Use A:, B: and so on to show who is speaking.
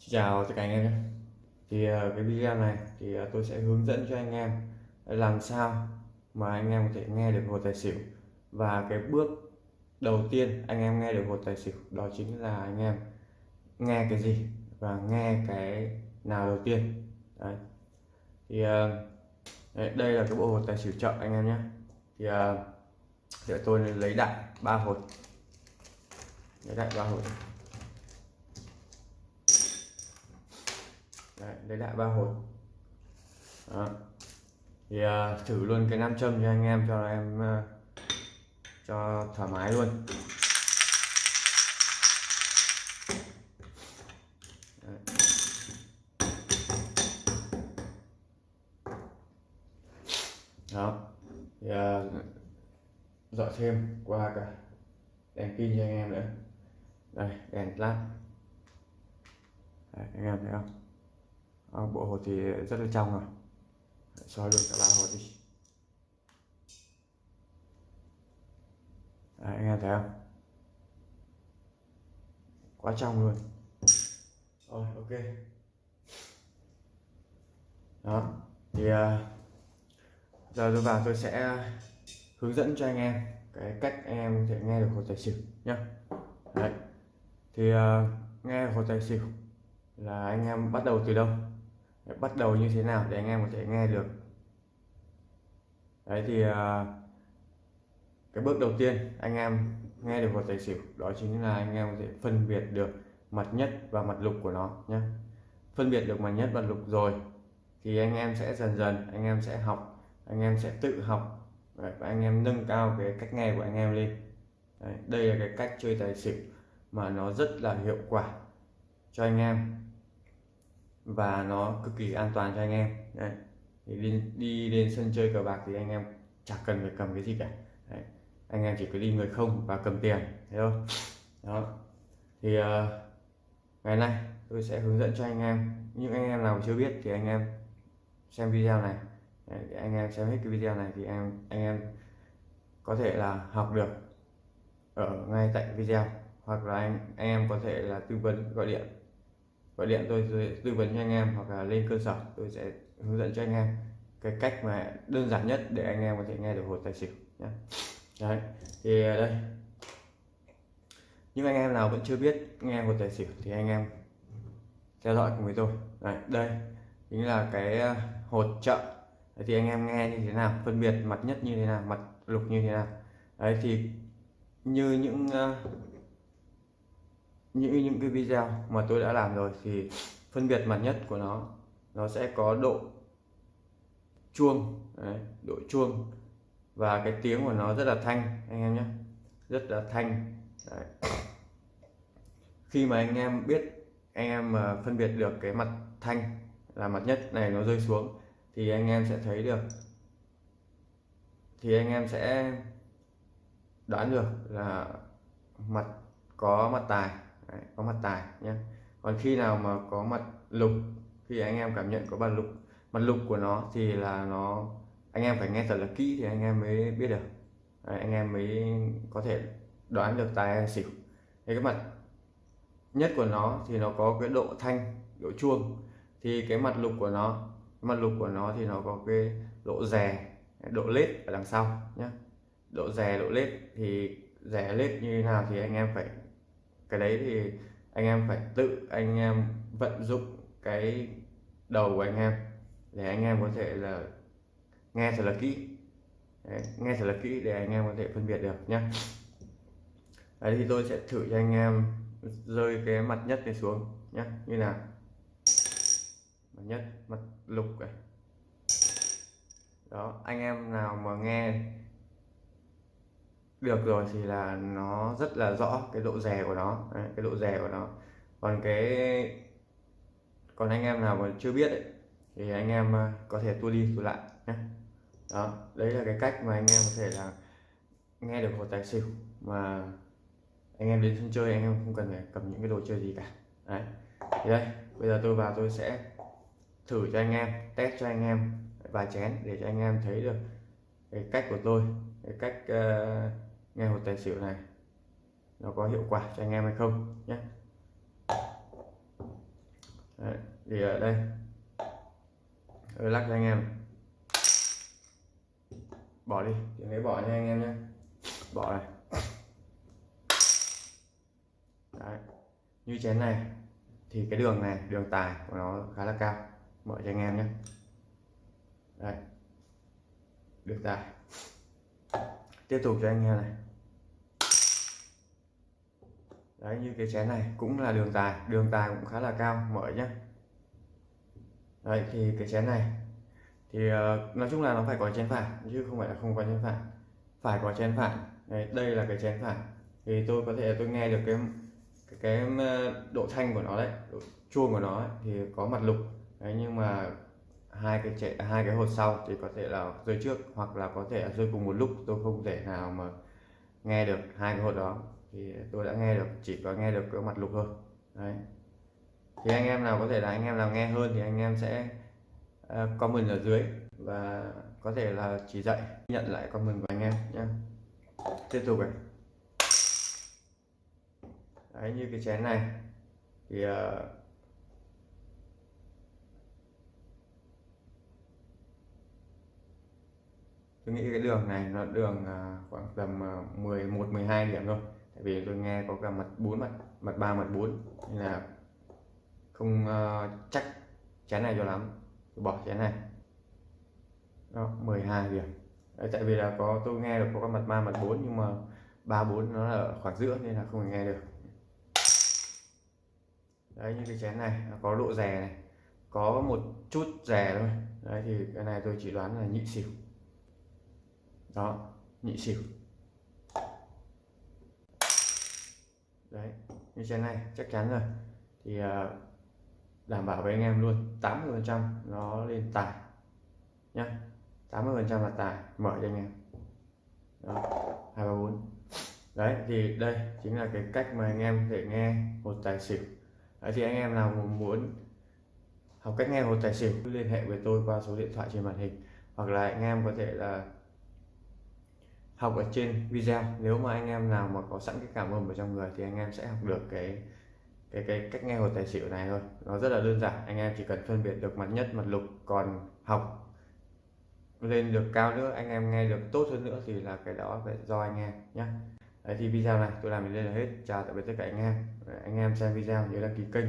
A: Xin chào tất cả anh em nhé. Thì ờ, cái video này thì ờ, tôi sẽ hướng dẫn cho anh em làm sao mà anh em có thể nghe được hột tài xỉu. Và cái bước đầu tiên anh em nghe được hột tài xỉu đó chính là anh em nghe cái gì và nghe cái nào đầu tiên. Đấy. Thì ờ, đấy, đây là cái bộ hột tài xỉu chậm anh em nhé. Thì để tôi lấy đại ba hột. Lấy đại ba hột Đấy, lấy lại ba hột Đó. thì uh, thử luôn cái nam châm cho anh em cho em uh, cho thoải mái luôn. Đó. Thì uh, dọi thêm qua cả đèn pin cho anh em nữa. Đây đèn lát. Anh em thấy không? À, bộ hột thì rất là trong rồi. Soi luôn cả ba hột đi. Đấy, anh em thấy không? Quá trong luôn. Rồi ok. Đó thì uh, giờ tôi vào tôi sẽ hướng dẫn cho anh em cái cách anh em có thể nghe được hột tài xỉu nhá. Đấy thì uh, nghe hột tài xỉu là anh em bắt đầu từ đâu? Bắt đầu như thế nào để anh em có thể nghe được? Đấy thì à, cái bước đầu tiên anh em nghe được một tài xỉu đó chính là anh em có thể phân biệt được mặt nhất và mặt lục của nó nhé phân biệt được mặt nhất và lục rồi thì anh em sẽ dần dần anh em sẽ học anh em sẽ tự học. Và anh em nâng cao cái cách nghe của anh em lên. Đấy, đây là cái cách chơi tài xỉu mà nó rất là hiệu quả cho anh em và nó cực kỳ an toàn cho anh em. Đấy. thì đi, đi đến sân chơi cờ bạc thì anh em chẳng cần phải cầm cái gì cả. Đấy. anh em chỉ cứ đi người không và cầm tiền thấy không? Đó. Thì uh, ngày nay tôi sẽ hướng dẫn cho anh em. Những anh em nào chưa biết thì anh em xem video này. Đấy, anh em xem hết cái video này thì em anh em có thể là học được ở ngay tại video. Hoặc là anh anh em có thể là tư vấn gọi điện gọi điện tôi, tôi tư vấn cho anh em hoặc là lên cơ sở tôi sẽ hướng dẫn cho anh em cái cách mà đơn giản nhất để anh em có thể nghe được hột tài xỉu nhé đấy thì à, đây. Những anh em nào vẫn chưa biết nghe hột tài xỉu thì anh em theo dõi cùng với tôi. Đấy, đây chính là cái à, hột chợ. Trợ thì anh em nghe như thế nào phân biệt mặt nhất như thế nào mặt lục như thế nào. Đấy thì như những uh, những những cái video mà tôi đã làm rồi thì phân biệt mặt nhất của nó nó sẽ có độ chuông đấy, độ chuông và cái tiếng của nó rất là thanh anh em nhé rất là thanh đấy. khi mà anh em biết anh em phân biệt được cái mặt thanh là mặt nhất này nó rơi xuống thì anh em sẽ thấy được thì anh em sẽ đoán được là mặt có mặt tài Đấy, có mặt tài nhé còn khi nào mà có mặt lục khi anh em cảm nhận có mặt lục mặt lục của nó thì là nó anh em phải nghe thật là kỹ thì anh em mới biết được. Đấy, anh em mới có thể đoán được tài xỉu. Thì cái mặt nhất của nó thì nó có cái độ thanh độ chuông. Thì cái mặt lục của nó mặt lục của nó thì nó có cái độ rè độ lết ở đằng sau nhé độ rè độ lết thì rè lết như thế nào thì anh em phải cái đấy thì anh em phải tự anh em vận dụng cái đầu của anh em để anh em có thể là nghe thật là kỹ. Đấy, nghe thật là kỹ để anh em có thể phân biệt được nhé đấy thì tôi sẽ thử cho anh em rơi cái mặt nhất này xuống nhé như nào? Mặt nhất mặt lục này. Đó anh em nào mà nghe được rồi thì là nó rất là rõ cái độ rè của nó. Đấy, cái độ rè của nó. Còn cái còn anh em nào mà chưa biết ấy, thì anh em ờ, có thể tua đi tua lại nhé. Đó đấy là cái cách mà anh em có thể là nghe được một tài xỉu mà anh em đến sân chơi anh em không cần phải cầm những cái đồ chơi gì cả. Đấy thì đây bây giờ tôi vào tôi sẽ thử cho anh em test cho anh em vài chén để cho anh em thấy được cái cách của tôi cái cách uh, nghe hột tài xỉu này, nó có hiệu quả cho anh em hay không nhé. Thì ở đây tôi lắc cho anh em. Bỏ đi tiếng ấy bỏ nha anh em nhé. Bỏ này. Đấy. như chén này, thì cái đường này, đường tài của nó khá là cao. Mở cho anh em nhé. Đấy. được tài. Tiếp tục cho anh em này đấy như cái chén này cũng là đường tài đường tài cũng khá là cao mở nhé đấy thì cái chén này thì uh, nói chung là nó phải có chén phải chứ không phải là không có chén phải phải có chén phải đấy, đây là cái chén phải thì tôi có thể tôi nghe được cái cái, cái ờ, độ thanh của nó đấy độ chuông của nó ấy, thì có mặt lục. Đấy nhưng mà hai cái chạy hai cái hột sau thì có thể là rơi trước hoặc là có thể là rơi cùng một lúc. Tôi không thể nào mà nghe được hai cái hột đó thì tôi đã nghe được chỉ có nghe được cái mặt lục thôi. Đấy. Thì anh em nào có thể là anh em nào nghe hơn thì anh em sẽ ờ, comment ở dưới và có thể là chỉ dạy nhận lại comment của anh em nhé tiếp tục này. Đấy như cái chén này thì uh, tôi nghĩ cái đường này nó đường uh, khoảng tầm uh, 11 12 điểm thôi vì tôi nghe có cả mặt 4 mặt mặt 3 mặt 4 nên là không uh, chắc chén này cho lắm. Tôi bỏ chén này. Đó 12 điểm. Đấy, tại vì là có tôi nghe được có cả mặt 3 mặt 4 nhưng mà 3 4 nó là ở khoảng giữa nên là không nghe được. Đấy như cái chén này nó có độ rè này có một chút rè thôi. Đấy thì cái này tôi chỉ đoán là nhị xỉu. Đó nhị xỉu. Đấy như chén này chắc chắn rồi. Thì uh, đảm bảo với anh em luôn 80 phần trăm nó lên tài nhá. 80 phần trăm là tài mở cho anh em. Đó hai ba bốn. Đấy thì đây chính là cái cách mà anh em thể nghe một tài xỉu. Đấy, thì anh em nào muốn học cách nghe hột tài xỉu cứ liên hệ với tôi qua số điện thoại trên màn hình. Hoặc là anh em có thể là học ở trên video. Nếu mà anh em nào mà có sẵn cái cảm âm ở trong người thì anh em sẽ học được cái cái cái cách nghe hột tài xỉu này thôi. Nó rất là đơn giản. Anh em chỉ cần phân biệt được mặt nhất, mặt lục, còn học lên được cao nữa, anh em nghe được tốt hơn nữa thì là cái đó phải do anh em nhé Đấy thì video này tôi làm đến đây là hết. Chào tạm biệt tất cả anh em. Anh em xem video nhớ đăng ký kênh